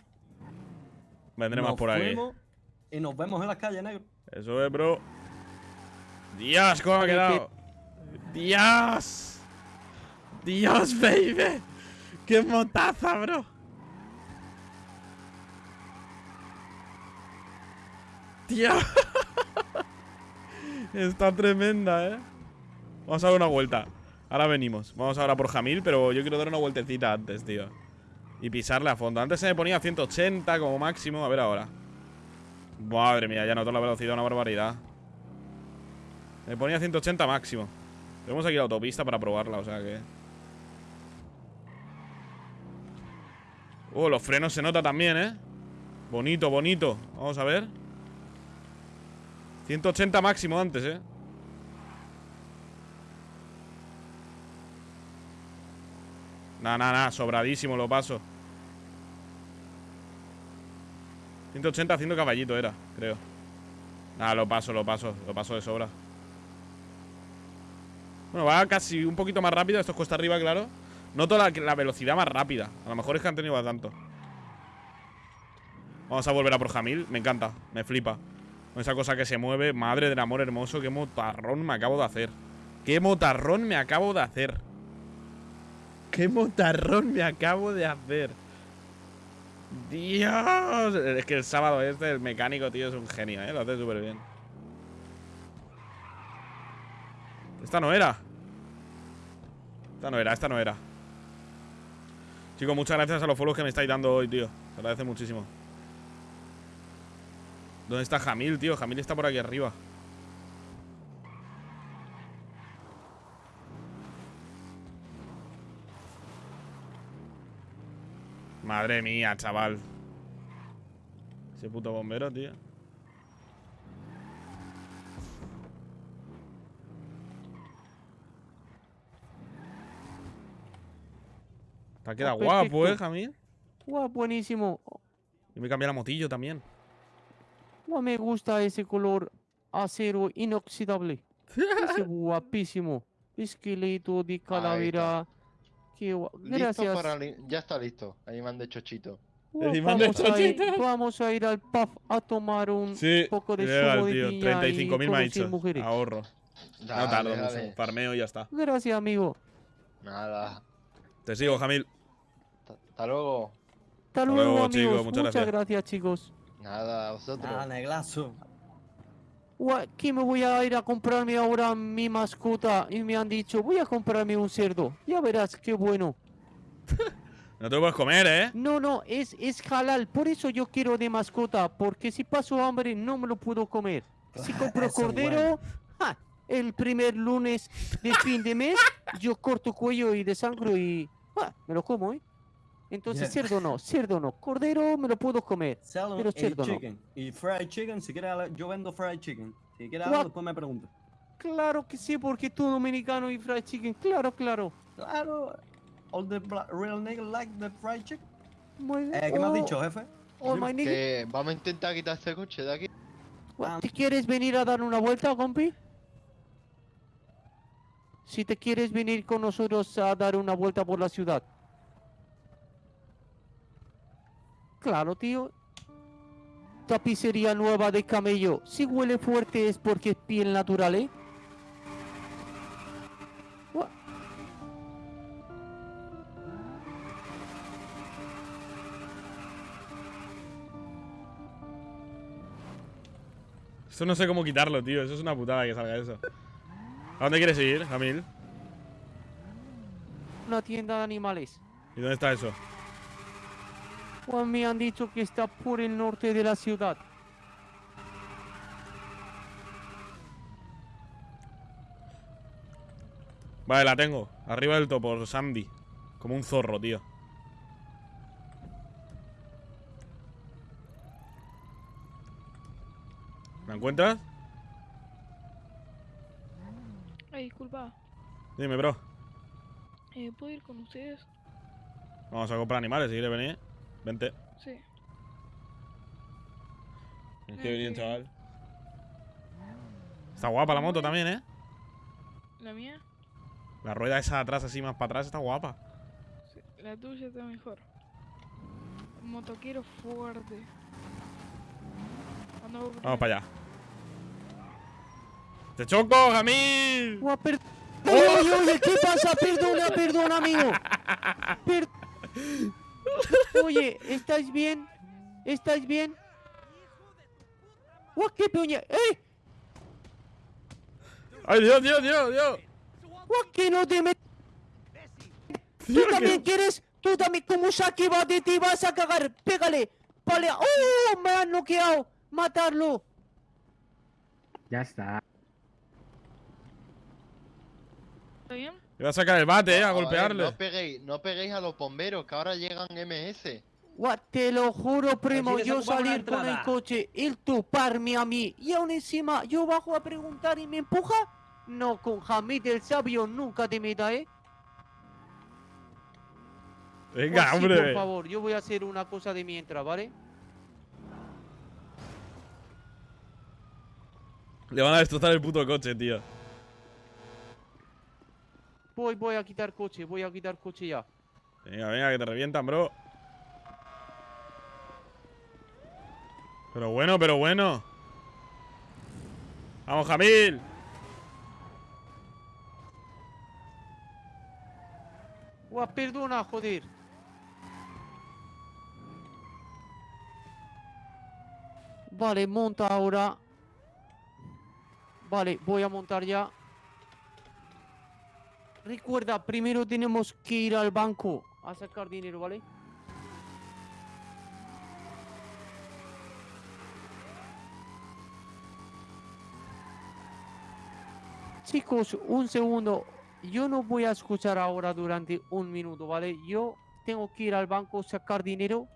Vendremos Nos por fuimos Y nos vemos en la calle, negro. Eso es, bro. Dios, cómo ha quedado. Dios. Dios, baby. Qué motaza, bro. Dios. Está tremenda, eh. Vamos a dar una vuelta. Ahora venimos. Vamos ahora por Jamil, pero yo quiero dar una vueltecita antes, tío. Y pisarle a fondo. Antes se me ponía a 180 como máximo. A ver ahora. Madre mía, ya noto la velocidad, una barbaridad. Me ponía 180 máximo. Tenemos aquí la autopista para probarla, o sea que... Oh, los frenos se nota también, ¿eh? Bonito, bonito. Vamos a ver. 180 máximo antes, ¿eh? Nah, nah, nah, sobradísimo lo paso. 180 haciendo caballito era, creo. Nada, lo paso, lo paso, lo paso de sobra. Bueno, va casi un poquito más rápido. Esto es cuesta arriba, claro. Noto la, velocidad más rápida. A lo mejor es que han tenido tanto. Vamos a volver a por Jamil. Me encanta, me flipa. Con esa cosa que se mueve. Madre del amor hermoso. Qué motarrón me acabo de hacer. Qué motarrón me acabo de hacer. Qué motarrón me acabo de hacer. Dios. Es que el sábado este, el mecánico, tío, es un genio, ¿eh? Lo hace súper bien. Esta no era. Esta no era, esta no era. Chicos, muchas gracias a los follows que me estáis dando hoy, tío. Se agradece muchísimo. ¿Dónde está Jamil, tío? Jamil está por aquí arriba. Madre mía, chaval. Ese puto bombero, tío. Te ha quedado guapo, eh, Jamil. Guau, buenísimo. Y me cambié la motillo también. Guau, me gusta ese color acero inoxidable. Ese guapísimo. Esqueleto de calavera. Qué Gracias. para Ya está listo. Ahí mande chochito. Guau, Encima de vamos, a ir, chochito. vamos a ir al pub a tomar un Sí, poco de legal, zumo de tío. piña 35.000 y me ha conocer dicho. mujeres. Ahorro. Dale, no tardo dale. mucho. Farmeo y ya está. Gracias, amigo. Nada. Te sigo, Jamil. Hasta luego. Hasta luego, luego, chicos, amigos. muchas Muchas, gracias. gracias, chicos. Nada, a vosotros. Ah, Neglazo. Guau, Que me voy a ir a comprarme ahora mi mascota y me han dicho, voy a comprarme un cerdo. Ya verás qué bueno. No te lo puedes comer, ¿eh? No, no, es, es halal. Por eso yo quiero de mascota. Porque si paso hambre no me lo puedo comer. Si compro cordero, ja, el primer lunes de fin de mes, yo corto cuello y desangro y ja, me lo como, ¿eh? Entonces, Yeah. cerdo no, cerdo no. Cordero me lo puedo comer. Salad Pero cerdo no. chicken. Y fried chicken, si quieres, yo vendo fried chicken. Si quieres algo, después me preguntas. Claro que sí, porque tú dominicano y fried chicken. Claro, claro. Claro. All the bla- real niggas like the fried chicken. Muy bien. Eh, ¿Qué me has Oh, dicho, jefe? oh, my nigga. Que vamos a intentar quitar este coche de aquí. Gua- ¿Te quieres venir a dar una vuelta, compi? Si te quieres venir con nosotros a dar una vuelta por la ciudad. Claro, tío. Tapicería nueva de camello. Si huele fuerte es porque es piel natural, ¿eh? Gua- Eso no sé cómo quitarlo, tío. Eso es una putada que salga eso. ¿A dónde quieres ir, Jamil? una tienda de animales. ¿Y dónde está eso? Pues me han dicho que está por el norte de la ciudad. Vale, la tengo. Arriba del topo, Sandy. Como un zorro, tío. ¿La encuentras? Ay, disculpa. Dime, bro. Eh, ¿Puedo ir con ustedes? Vamos a comprar animales, si quieres venir. Vente. Sí. Qué bien, chaval. Está guapa la moto también, ¿eh? ¿La mía? La rueda esa de atrás, así más para atrás, está guapa. Sí. La tuya está mejor. Motoquero fuerte. Ando Vamos para allá. ¡Te choco, Jamil! Per- Oye, oye, ¿qué pasa? Perdona, perdona, amigo. Per- Oye, ¿estáis bien? ¿Estáis bien? Guau, qué puñe... ¡Eh! ¡Ay, Dios, Dios, Dios, Dios! Guau, que no te met... ¿Tú también que- quieres? ¿Tú también? Como Saki va de ti, vas a cagar. Pégale. Vale. ¡Oh! Me han noqueado. Matarlo. Ya está. ¿Está bien? Va a sacar el bate, eh, a golpearle. no peguéis, no peguéis a los bomberos, que ahora llegan MS. Guau, te lo juro, primo, yo salir con el coche, él toparme a mí, y aún encima yo bajo a preguntar y me empuja. No, con Hamid el sabio nunca te meta, ¿eh? Venga, Guau, sí, por hombre. favor, yo voy a hacer una cosa de mientras, ¿vale? Le van a destrozar el puto coche, tío. Voy, voy a quitar coche, voy a quitar coche ya. Venga, venga, que te revientan, bro. Pero bueno, pero bueno. Vamos, Jamil. Guau, perdona, joder. Vale, monta ahora. Vale, voy a montar ya. Recuerda, primero tenemos que ir al banco a sacar dinero, ¿vale? Chicos, un segundo. Yo no voy a escuchar ahora durante un minuto, ¿vale? Yo tengo que ir al banco, sacar dinero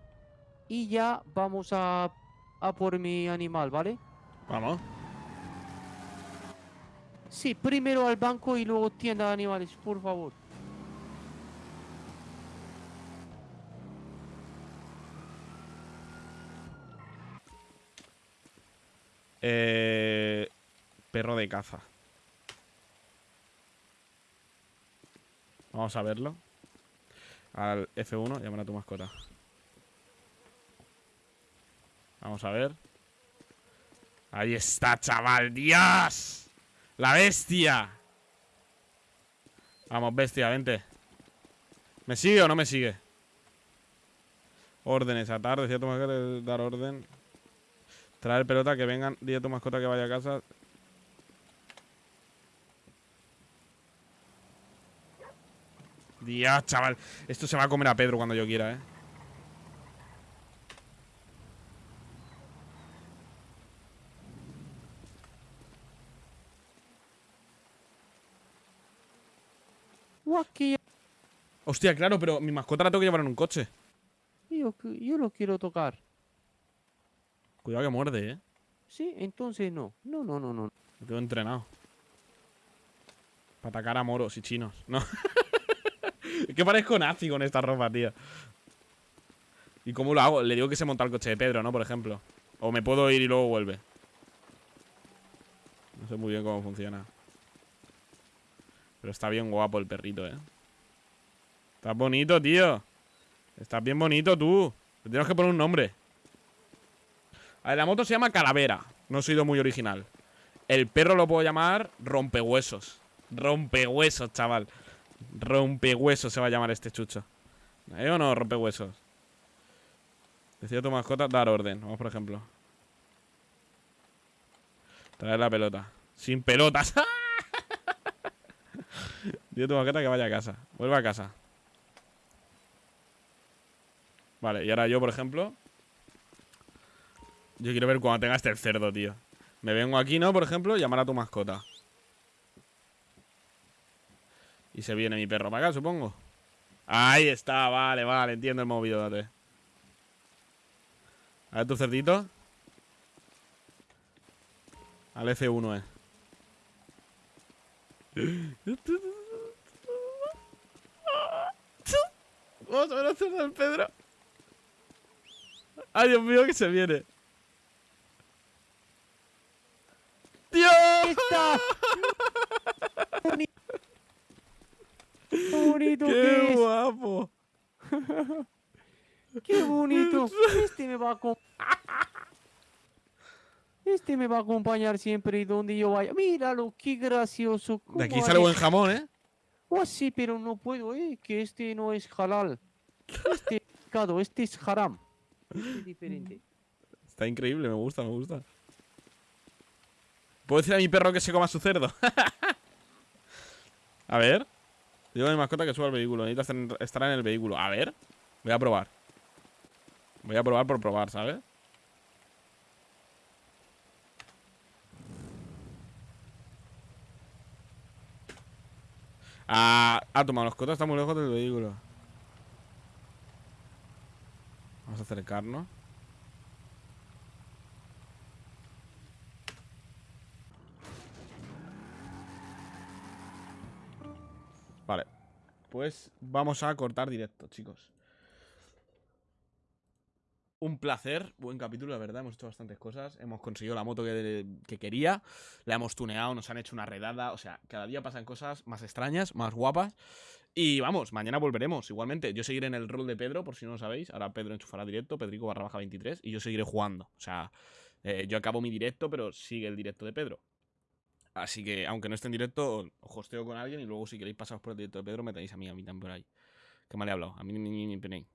y ya vamos a, a por mi animal, ¿vale? Vamos. Sí, primero al banco y luego tienda de animales, por favor. Eh, perro de caza. Vamos a verlo. Al F1, llamar a tu mascota. Vamos a ver. Ahí está, chaval. ¡Dios! ¡La bestia! Vamos, bestia, vente. ¿Me sigue o no me sigue? Órdenes, atar, decía tu mascota, dar orden. Traer pelota, que vengan, dile a tu mascota que vaya a casa. Dios, chaval. Esto se va a comer a Pedro cuando yo quiera, ¿eh? Que Hostia, claro, pero mi mascota la tengo que llevar en un coche. yo, yo lo quiero tocar. Cuidado que muerde, ¿eh? Sí, entonces no. No, no, no, no. Lo tengo entrenado. Para atacar a moros y chinos. No. es que parezco nazi con esta ropa, tío. ¿Y cómo lo hago? Le digo que se monta el coche de Pedro, ¿no? Por ejemplo. O me puedo ir y luego vuelve. No sé muy bien cómo funciona. Pero está bien guapo el perrito, ¿eh? Estás bonito, tío. Estás bien bonito tú. Le tenemos que poner un nombre. A ver, la moto se llama Calavera. No he sido muy original. El perro lo puedo llamar Rompehuesos. Rompehuesos, chaval. Rompehuesos se va a llamar este chucho. ¿Eh o no, Rompehuesos? Decía tu mascota dar orden. Vamos, por ejemplo. Traer la pelota. Sin pelotas. Dile a tu maqueta que vaya a casa. Vuelva a casa. Vale, y ahora yo, por ejemplo. Yo quiero ver cuando tenga este cerdo, tío. Me vengo aquí, ¿no? Por ejemplo, llamar a tu mascota. Y se viene mi perro para acá, supongo. Ahí está, vale, vale, entiendo el movido, date. A ver tu cerdito. Al F1, eh. Vamos a ver cerdo del Pedro. Ay, Dios mío, que se viene. ¡Dios! ¡Está! ¡Qué bonito que ¡Qué es! guapo! ¡Qué bonito! Este me va a acom- Este me va a acompañar siempre y donde yo vaya. Míralo, qué gracioso. De aquí sale buen jamón, ¿eh? Oh, sí, pero no puedo, eh, que este no es halal. Este es pecado, este es haram. Este es diferente. Está increíble, me gusta, me gusta. ¿Puedo decir a mi perro que se coma su cerdo? a ver. Digo a mi mascota que suba al vehículo. Necesita estar en el vehículo. A ver. Voy a probar. Voy a probar por probar, ¿sabes? Ah, ah, tu mascota está muy lejos del vehículo. Vamos a acercarnos. Vale. Pues vamos a cortar directo, chicos. Un placer, buen capítulo, la verdad. Hemos hecho bastantes cosas. Hemos conseguido la moto que, que quería. La hemos tuneado, nos han hecho una redada. O sea, cada día pasan cosas más extrañas, más guapas. Y vamos, mañana volveremos. Igualmente, yo seguiré en el rol de Pedro, por si no lo sabéis. Ahora Pedro enchufará directo, Pedrico barra baja 23. Y yo seguiré jugando. O sea, eh, yo acabo mi directo, pero sigue el directo de Pedro. Así que, aunque no esté en directo, os hosteo con alguien y luego si queréis pasaros por el directo de Pedro, me tenéis a mí, a mí también por ahí. Que mal he hablado, a mí ni, ni, ni, ni,